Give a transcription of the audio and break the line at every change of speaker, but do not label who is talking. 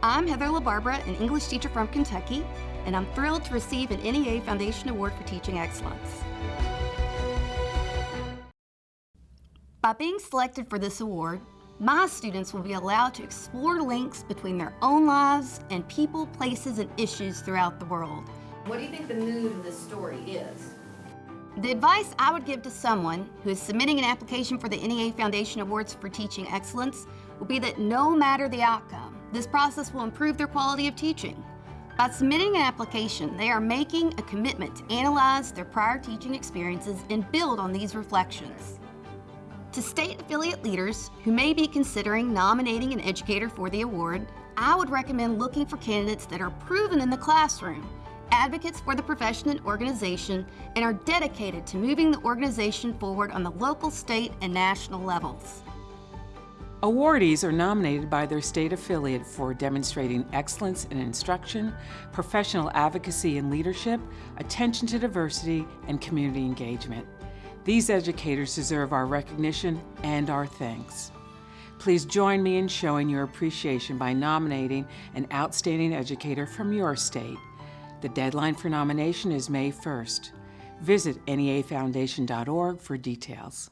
I'm Heather LaBarbera, an English teacher from Kentucky, and I'm thrilled to receive an NEA Foundation Award for Teaching Excellence. By being selected for this award, my students will be allowed to explore links between their own lives and people, places, and issues throughout the world.
What do you think the mood of this story is?
The advice I would give to someone who is submitting an application for the NEA Foundation Awards for Teaching Excellence would be that no matter the outcome, this process will improve their quality of teaching. By submitting an application, they are making a commitment to analyze their prior teaching experiences and build on these reflections. To state affiliate leaders who may be considering nominating an educator for the award, I would recommend looking for candidates that are proven in the classroom, advocates for the profession and organization, and are dedicated to moving the organization forward on the local, state, and national levels.
Awardees are nominated by their state affiliate for demonstrating excellence in instruction, professional advocacy and leadership, attention to diversity, and community engagement. These educators deserve our recognition and our thanks. Please join me in showing your appreciation by nominating an outstanding educator from your state. The deadline for nomination is May 1st. Visit neafoundation.org for details.